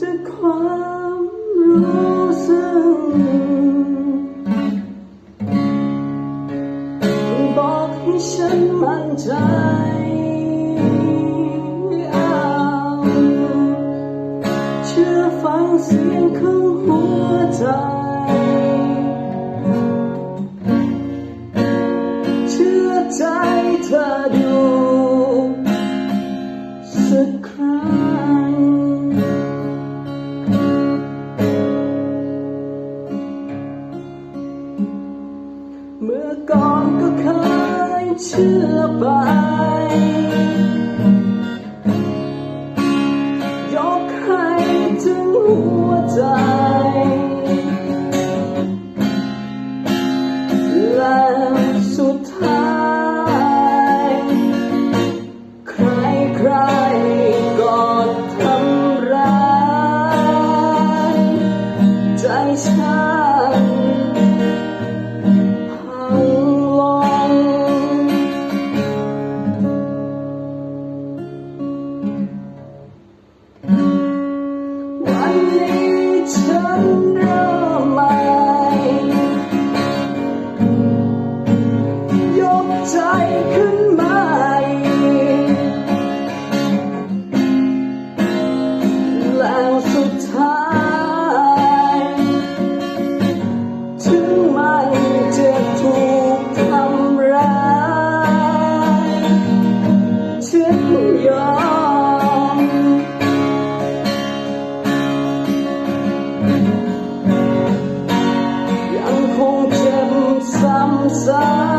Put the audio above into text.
จากความรู้สึกบอกให้ฉันมั่นใจเอาเชื่อฟังเสียงของหัวใจเชื่อใจเธอดูสักครั้ง เชื่อไป ยกให้ถึงหัวใจ แล้วสุดท้าย ใครใครๆก็ทำร้ายใจฉัน inside